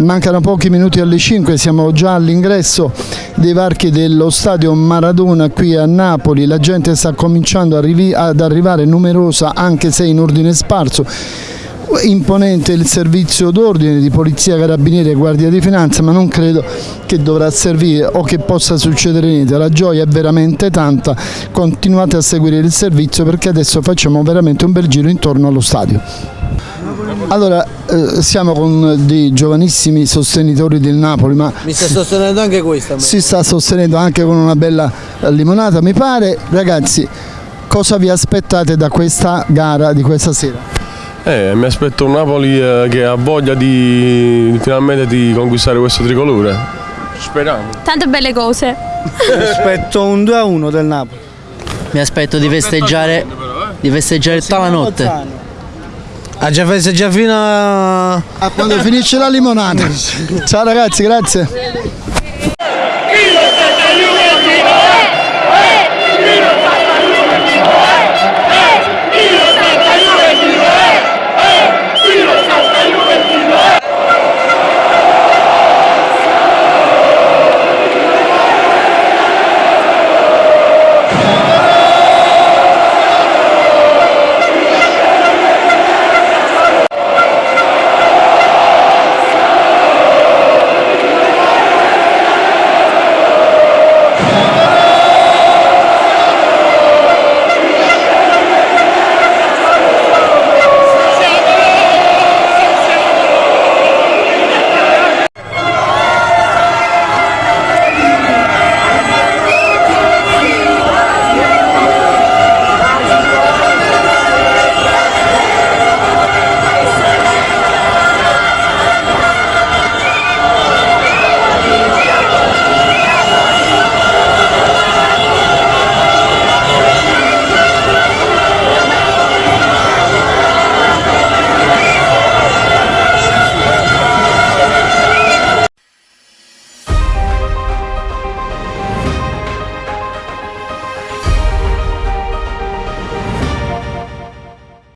Mancano pochi minuti alle 5, siamo già all'ingresso dei varchi dello stadio Maradona qui a Napoli, la gente sta cominciando ad arrivare numerosa anche se in ordine sparso imponente il servizio d'ordine di polizia, carabinieri e guardia di finanza ma non credo che dovrà servire o che possa succedere niente, la gioia è veramente tanta, continuate a seguire il servizio perché adesso facciamo veramente un bel giro intorno allo stadio. Allora, eh, siamo con dei giovanissimi sostenitori del Napoli, ma... Mi sta sostenendo anche questa? Si sta sostenendo anche con una bella limonata, mi pare. Ragazzi, cosa vi aspettate da questa gara di questa sera? Eh, mi aspetto un Napoli eh, che ha voglia di finalmente di conquistare questo tricolore. Speriamo. Tante belle cose. Mi aspetto un 2-1 del Napoli. Mi aspetto di festeggiare, di festeggiare tutta la notte. Ha già festeggiato fino a... a quando finisce la limonata. Ciao ragazzi, grazie.